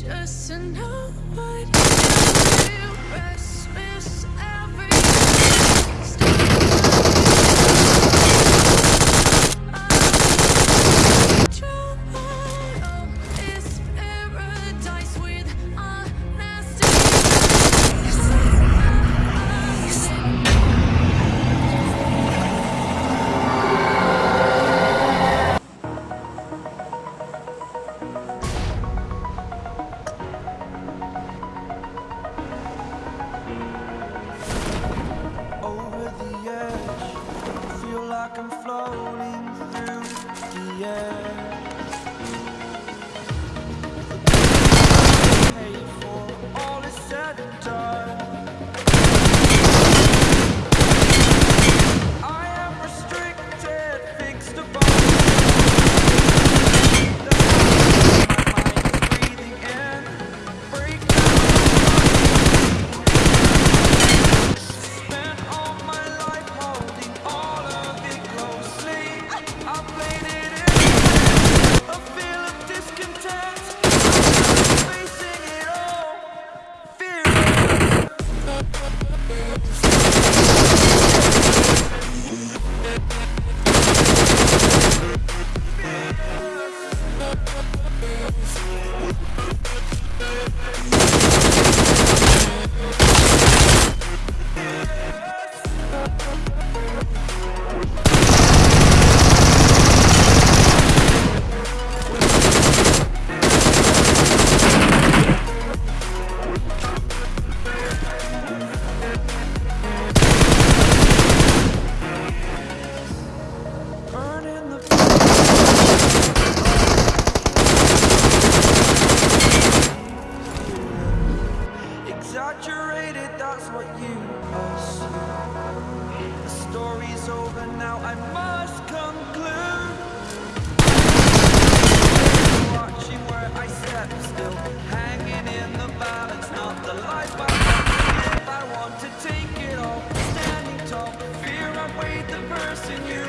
Just to know like I'm floating through the air. Let's go. want to take it all, standing tall, fear I weighed the person you